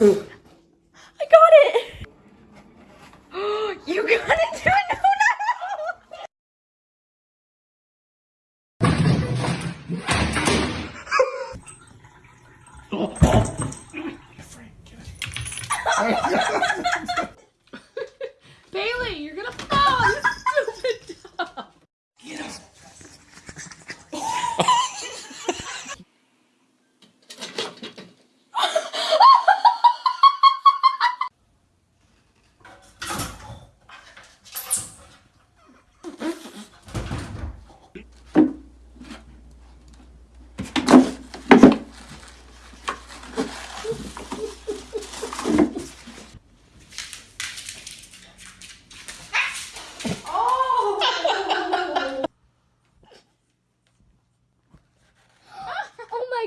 I got it! you got it too! No, no! Bailey, you're gonna fall! You stupid dog! Oh my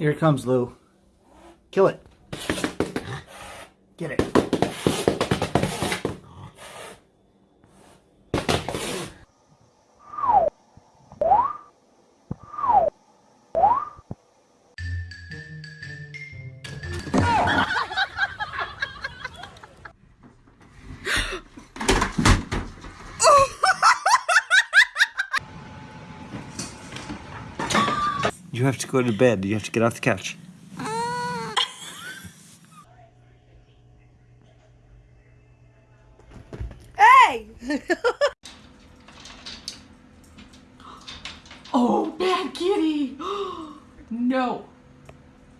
Here it comes, Lou. Kill it. It. Have to go to bed. You have to get off the couch. Hey! Oh, bad kitty! No.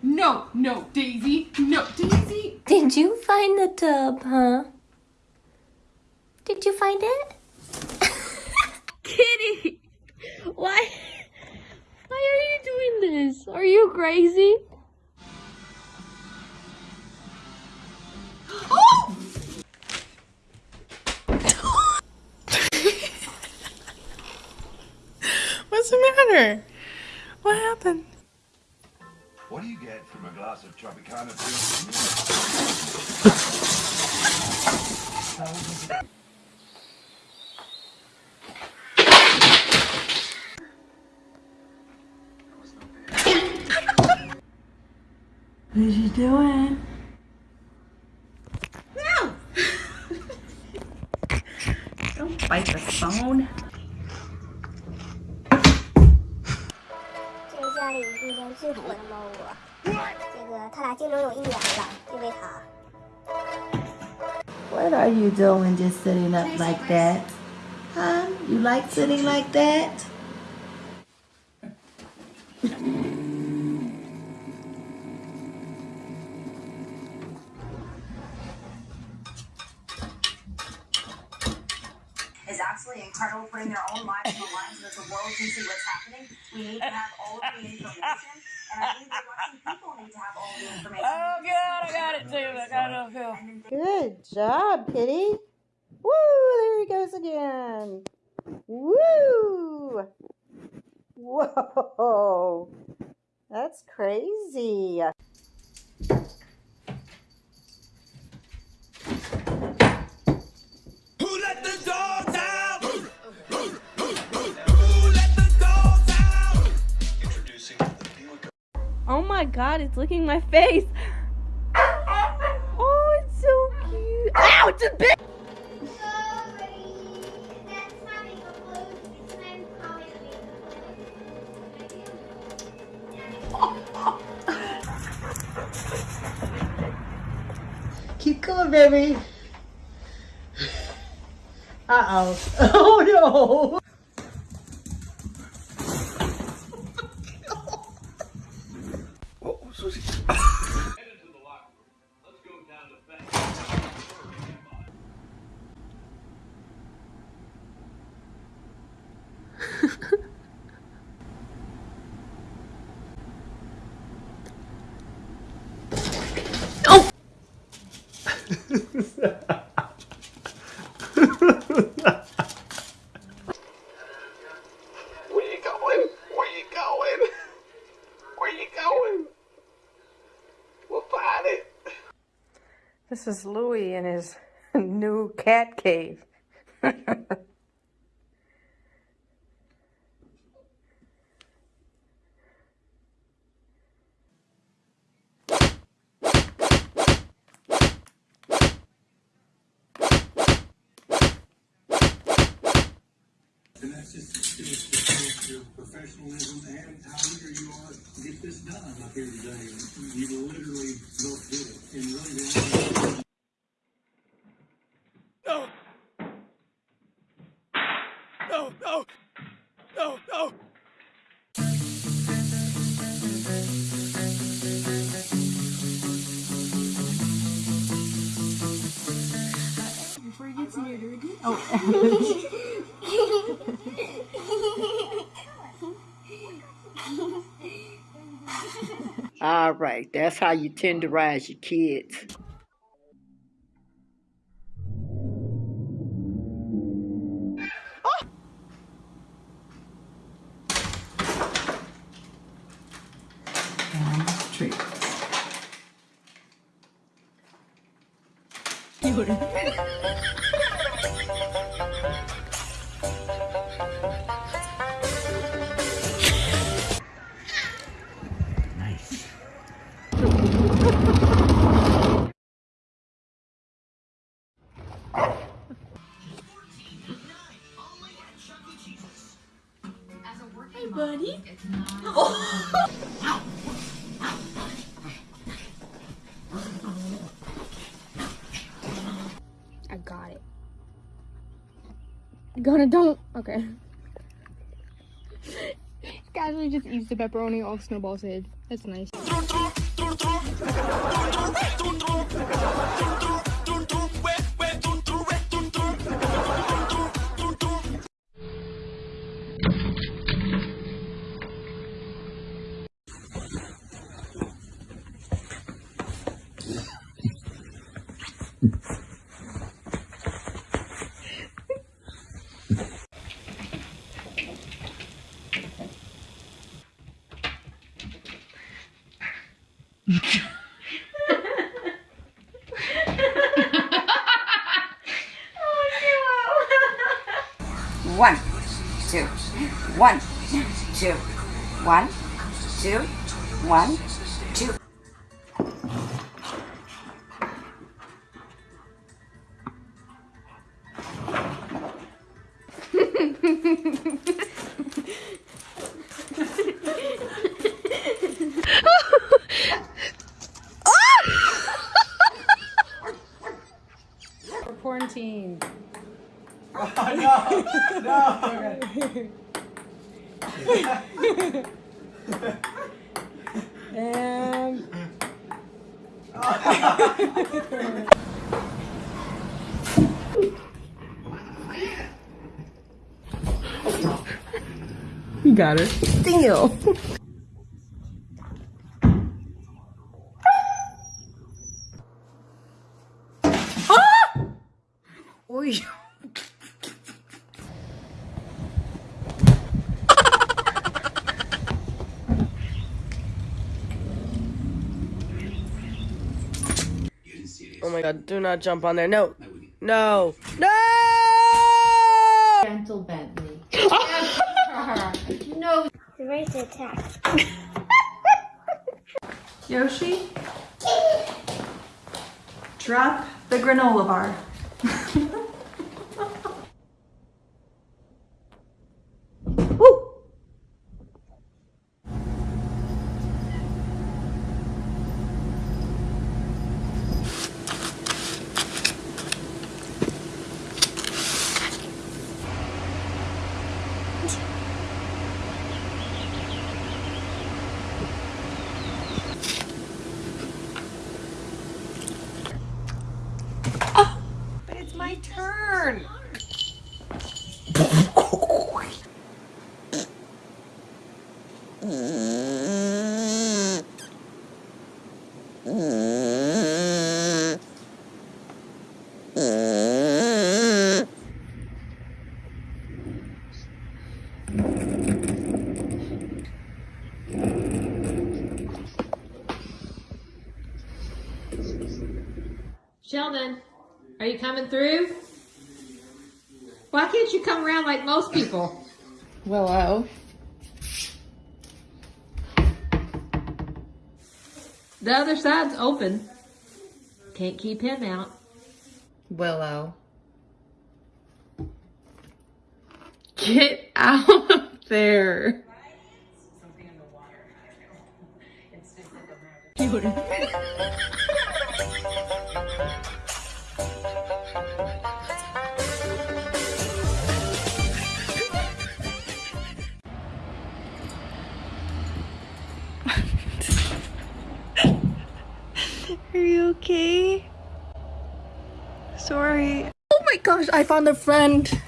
No, no, Daisy. No, Daisy. Did you find the tub, huh? Did you find it? Kitty! Why? Why are you doing this? Are you crazy? What's the matter? What happened? What do you get from a glass of Tropicana What are you doing? No! Don't bite the phone. What are you doing just sitting up like that? Huh? You like sitting like that? Incredible, putting their own lives on the line so that the world can see what's happening. We need to have all of the information, and I think the Russian people need to have all the information. Oh, God, I got it too. I got it oh, too. Good job, Kitty. Woo! There he goes again. Woo! Whoa! That's crazy. Oh my god, it's licking my face. Oh, it's so cute. Ow, it's a bit. Keep going, baby. Uh oh. Oh no. Oh. This is Louis in his new cat cave. Professionalism and how eager you are to get this done up here today. You literally All right, that's how you tenderize your kids. Hey, buddy. I got it. Gonna don't. Okay. Casually just eats the pepperoni off Snowball's head. That's nice. One, two, one, two, one, two, one, two. We're quarantined. And You got her. Ah! Still. Oy. Oh my god, do not jump on there. No. No. No! gentle Bentley. You're ready to attack. Yoshi, drop the granola bar. Sheldon, are you coming through? Why can't you come around like most people? Willow. The other side's open. Can't keep him out. Willow. Get out of there. Are gosh, I found a friend.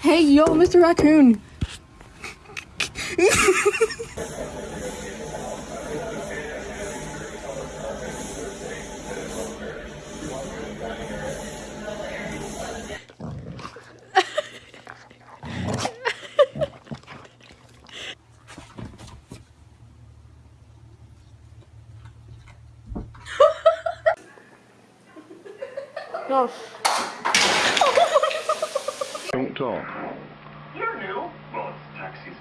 Hey, yo, Mr. Raccoon. Gosh. Don't talk. You're new. Well, it's tax season.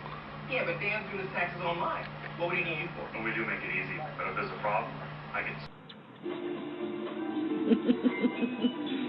Yeah, but Dan's doing his taxes online. What would he need you for? Well, we do make it easy, but if there's a problem, I can.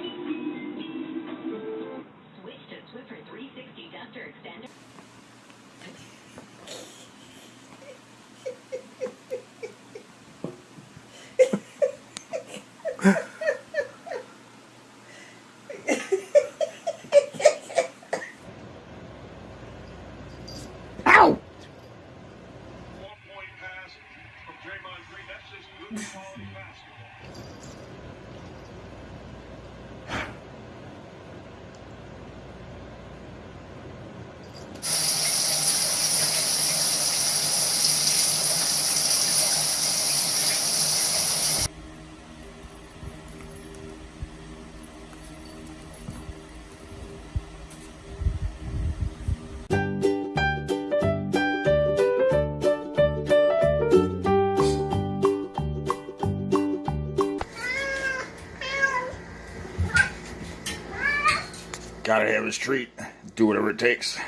Gotta have his treat. Do whatever it takes.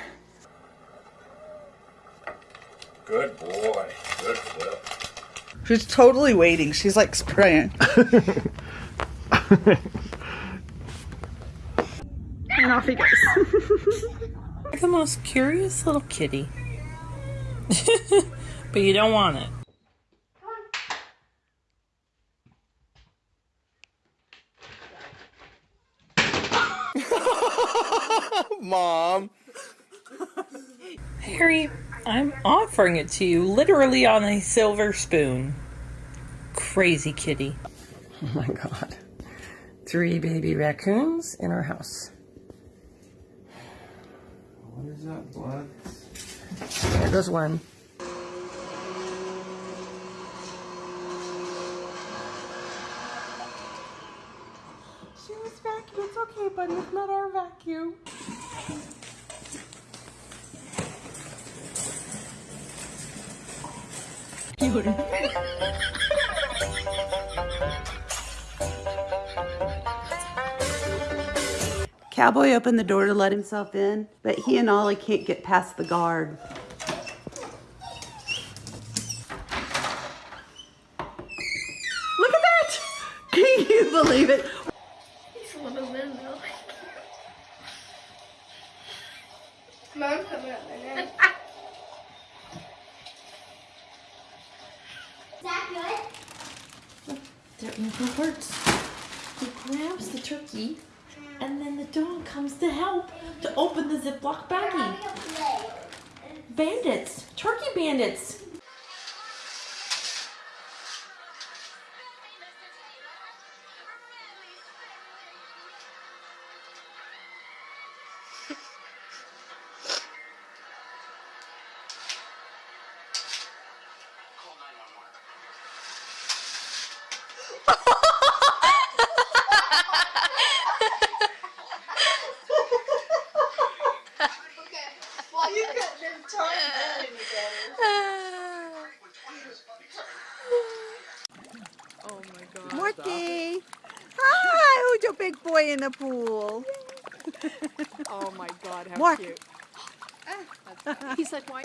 Good boy. Good flip. She's totally waiting. She's like spraying. And off he goes. You're the most curious little kitty. but you don't want it. I'm offering it to you literally on a silver spoon. Crazy kitty. Oh my god. Three baby raccoons in our house. What is that blood? There goes one. She was vacuum. It's okay, buddy. It's not our vacuum. Cowboy opened the door to let himself in, but he and Ollie can't get past the guard. Look at that! Can you believe it? Mom's coming up my neck. Their ankle hurts. He grabs the turkey, and then the dog comes to help to open the Ziploc baggie. Bandits, turkey bandits. Morty! Hi, who's your big boy in the pool? Oh my god, how Mark. cute. He's like, why?